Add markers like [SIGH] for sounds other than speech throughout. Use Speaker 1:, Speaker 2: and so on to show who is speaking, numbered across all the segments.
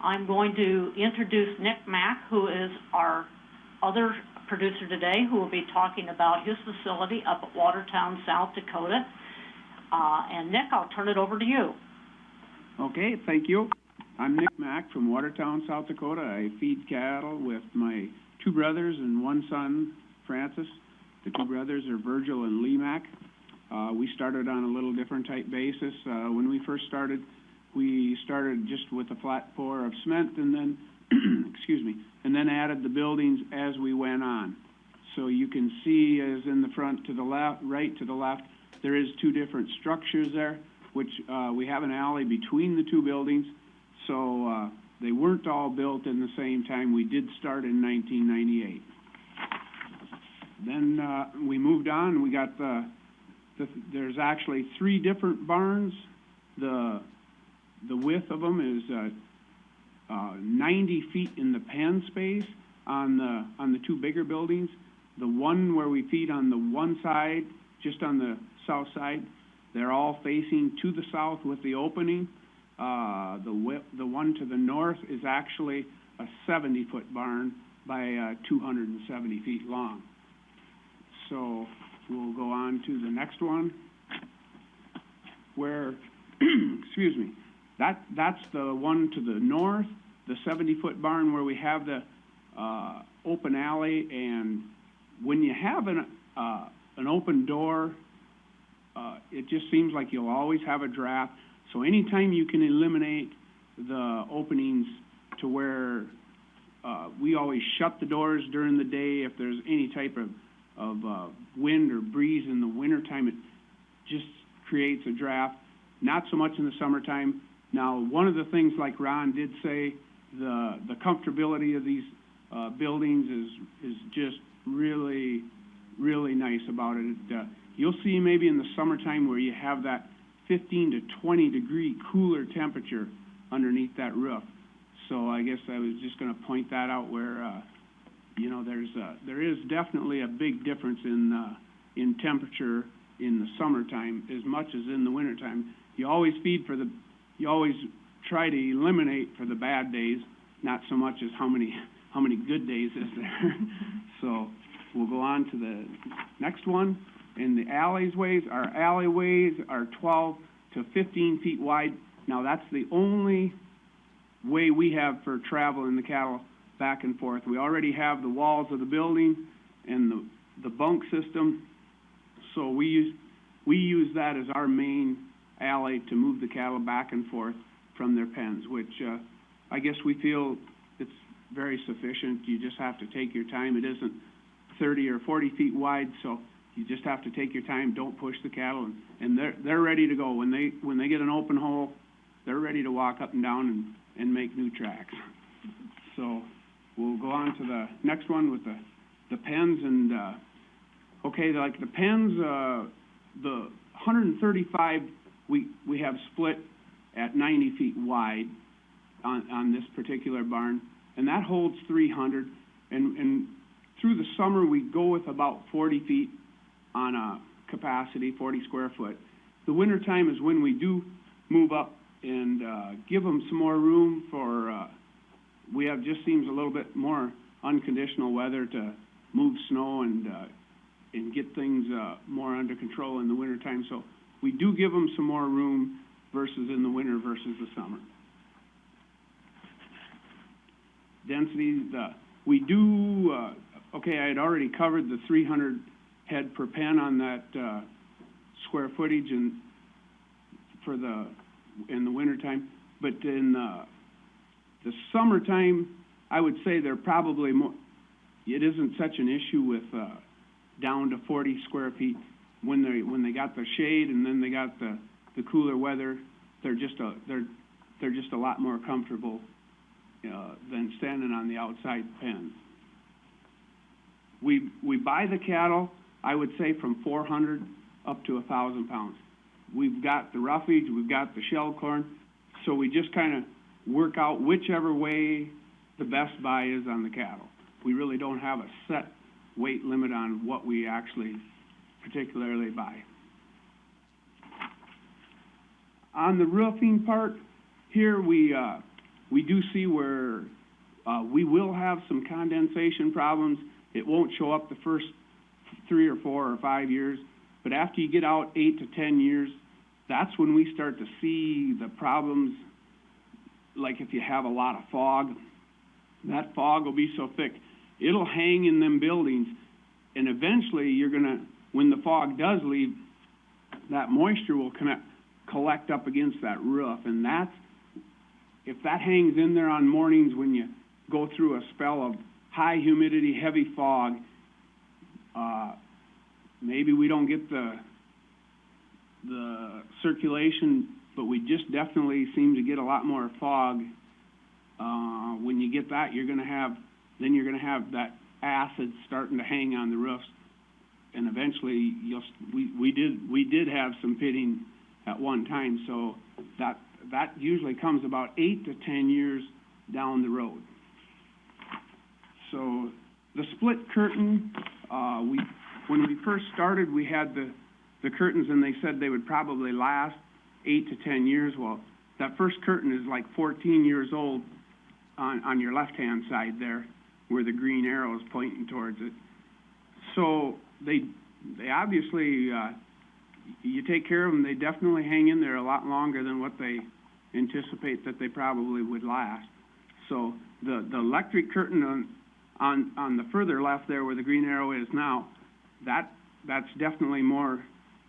Speaker 1: I'm going to introduce Nick Mack, who is our other producer today, who will be talking about his facility up at Watertown, South Dakota. Uh, and Nick, I'll turn it over to you.
Speaker 2: Okay, thank you. I'm Nick Mack from Watertown, South Dakota. I feed cattle with my two brothers and one son, Francis. The two brothers are Virgil and Lee Mack. Uh, we started on a little different type basis. Uh, when we first started, we started just with a flat pour of cement and then, [CLEARS THROAT] excuse me, and then added the buildings as we went on. So you can see as in the front to the left, right to the left, there is two different structures there, which, uh, we have an alley between the two buildings. So, uh, they weren't all built in the same time. We did start in nineteen ninety-eight. Then, uh, we moved on, we got the, the, there's actually three different barns. The, the width of them is, uh, uh, ninety feet in the pen space on the, on the two bigger buildings. The one where we feed on the one side, just on the south side, they're all facing to the south with the opening. Uh, the the one to the north is actually a seventy-foot barn by, uh, two hundred and seventy feet long. So, we'll go on to the next one, where, [CLEARS THROAT] excuse me, that, that's the one to the north, the seventy-foot barn where we have the, uh, open alley, and when you have an, uh, an open door, uh, it just seems like you'll always have a draft. So anytime you can eliminate the openings to where, uh, we always shut the doors during the day if there's any type of, of, uh, wind or breeze in the wintertime, it just creates a draft. Not so much in the summertime. Now, one of the things like Ron did say, the, the comfortability of these, uh, buildings is, is just really, really nice about it. Uh, you'll see maybe in the summertime where you have that fifteen to twenty degree cooler temperature underneath that roof. So I guess I was just gonna point that out where, uh, you know, there's, uh, there is definitely a big difference in, uh, in temperature in the summertime as much as in the wintertime. You always feed for the, you always try to eliminate for the bad days, not so much as how many, how many good days is there. [LAUGHS] So, we'll go on to the next one. In the alleyways, our alleyways are twelve to fifteen feet wide. Now, that's the only way we have for traveling the cattle back and forth. We already have the walls of the building and the, the bunk system. So we use, we use that as our main alley to move the cattle back and forth from their pens, which, uh, I guess we feel it's very sufficient. You just have to take your time. It isn't thirty or forty feet wide, so you just have to take your time, don't push the cattle, and, and they're, they're ready to go. When they, when they get an open hole, they're ready to walk up and down and, and make new tracks. So, we'll go on to the next one with the, the pens and, uh, okay, like the pens, uh, the hundred and thirty-five, we, we have split at ninety feet wide on, on this particular barn, and that holds three hundred. And, and through the summer, we go with about forty feet on a capacity, forty square foot. The wintertime is when we do move up and, uh, give them some more room for, uh, we have, just seems a little bit more unconditional weather to move snow and, uh, and get things, uh, more under control in the wintertime. So we do give them some more room versus in the winter versus the summer. Density, the, we do, uh, okay, I had already covered the three hundred head per pen on that, uh, square footage and for the, in the wintertime. But in, uh, the summertime, I would say they're probably more, it isn't such an issue with, uh, down to forty square feet. When they, when they got the shade and then they got the, the cooler weather, they're just a, they're, they're just a lot more comfortable, uh, than standing on the outside pens. We, we buy the cattle, I would say from four hundred up to thousand pounds. We've got the roughage, we've got the shell corn, so we just kinda work out whichever way the best buy is on the cattle. We really don't have a set weight limit on what we actually particularly buy. On the roofing part, here we, uh, we do see where, uh, we will have some condensation problems. It won't show up the first three or four or five years, but after you get out eight to ten years, that's when we start to see the problems, like if you have a lot of fog, that fog will be so thick, it'll hang in them buildings, and eventually you're gonna, when the fog does leave, that moisture will connect, collect up against that roof, and that's, if that hangs in there on mornings when you go through a spell of high humidity, heavy fog, uh, maybe we don't get the, the circulation, but we just definitely seem to get a lot more fog. Uh, when you get that, you're gonna have, then you're gonna have that acid starting to hang on the roofs. And eventually, you'll, we, we did, we did have some pitting at one time, so that, that usually comes about eight to ten years down the road. So, the split curtain, uh, we, when we first started, we had the, the curtains and they said they would probably last eight to ten years. Well, that first curtain is like fourteen years old on, on your left-hand side there, where the green arrow is pointing towards it. So, they, they obviously, uh, you take care of them, they definitely hang in there a lot longer than what they anticipate that they probably would last. So, the, the electric curtain on, on, on the further left there where the green arrow is now, that, that's definitely more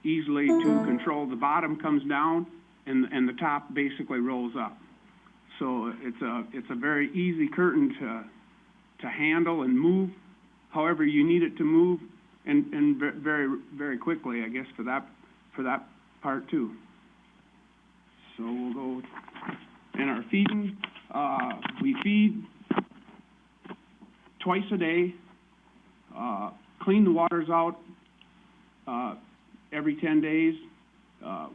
Speaker 2: easily to control. The bottom comes down and, and the top basically rolls up. So it's a, it's a very easy curtain to, to handle and move however you need it to move and, and very, very quickly, I guess, for that, for that part too. So we'll go, in our feeding, uh, we feed twice a day, uh, clean the waters out, uh, every ten days, uh,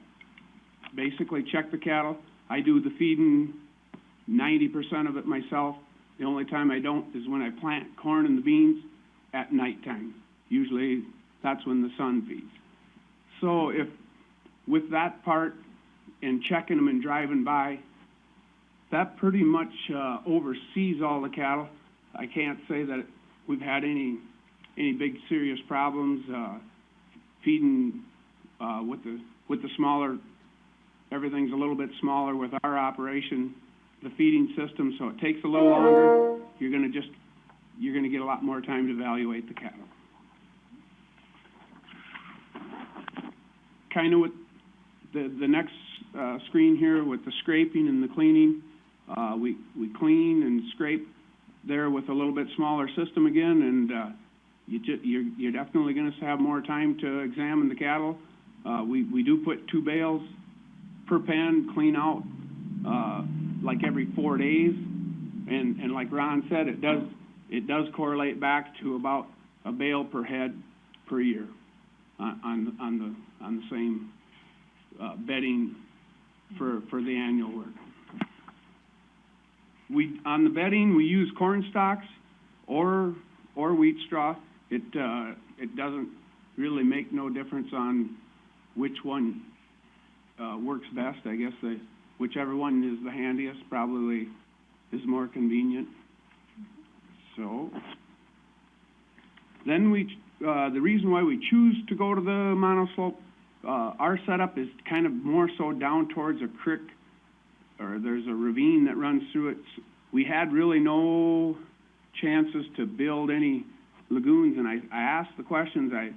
Speaker 2: basically check the cattle. I do the feeding ninety percent of it myself. The only time I don't is when I plant corn and the beans at nighttime. Usually, that's when the son feeds. So if, with that part and checking them and driving by, that pretty much, uh, oversees all the cattle. I can't say that we've had any, any big serious problems, uh, feeding, uh, with the, with the smaller, everything's a little bit smaller with our operation, the feeding system, so it takes a little longer. You're gonna just, you're gonna get a lot more time to evaluate the cattle. Kinda with the, the next, uh, screen here with the scraping and the cleaning, uh, we, we clean and scrape there with a little bit smaller system again, and, uh, you you're, you're definitely gonna have more time to examine the cattle. Uh, we, we do put two bales per pen, clean out, uh, like every four days. And, and like Ron said, it does, it does correlate back to about a bale per head per year on, on, the, on the same, uh, bedding for, for the annual work. We, on the bedding, we use corn stalks or, or wheat straw. It, uh, it doesn't really make no difference on which one, uh, works best. I guess the, whichever one is the handiest probably is more convenient. So, then we, uh, the reason why we choose to go to the monoslope, uh, our setup is kind of more so down towards a creek, or there's a ravine that runs through it. We had really no chances to build any lagoons, and I, I asked the questions, I,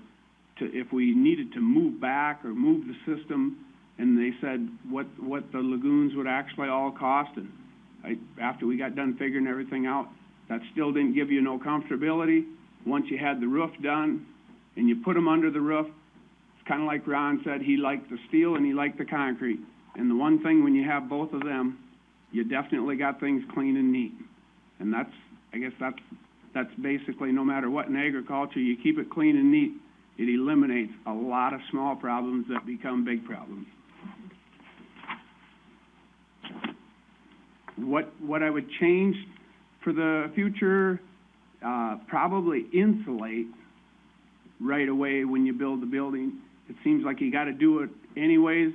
Speaker 2: to, if we needed to move back or move the system, and they said what, what the lagoons would actually all cost, and I, after we got done figuring everything out, that still didn't give you no comfortability. Once you had the roof done, and you put them under the roof, it's kinda like Ron said, he liked the steel and he liked the concrete. And the one thing, when you have both of them, you definitely got things clean and neat. And that's, I guess that's, that's basically, no matter what in agriculture, you keep it clean and neat, it eliminates a lot of small problems that become big problems. What, what I would change for the future, uh, probably insulate right away when you build the building. It seems like you gotta do it anyways,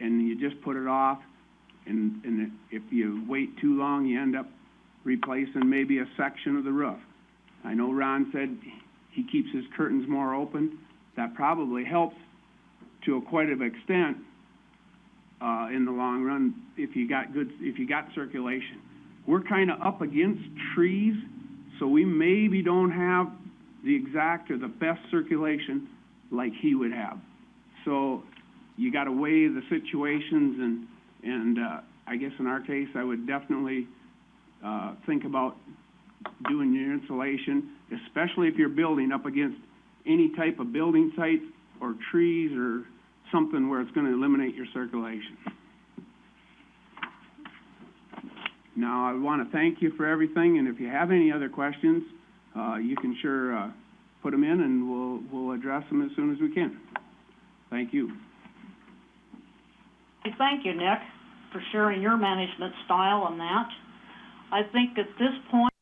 Speaker 2: and you just put it off. And, and if you wait too long, you end up replacing maybe a section of the roof. I know Ron said he keeps his curtains more open. That probably helps to a quite of extent, uh, in the long run, if you got good, if you got circulation. We're kinda up against trees, so we maybe don't have the exact or the best circulation like he would have. So, you gotta weigh the situations and, and, uh, I guess in our case, I would definitely, uh, think about doing your insulation, especially if you're building up against any type of building site or trees or something where it's gonna eliminate your circulation. Now, I wanna thank you for everything, and if you have any other questions, uh, you can sure, uh, put them in and we'll, we'll address them as soon as we can. Thank you.
Speaker 1: Thank you, Nick, for sharing your management style on that. I think at this point,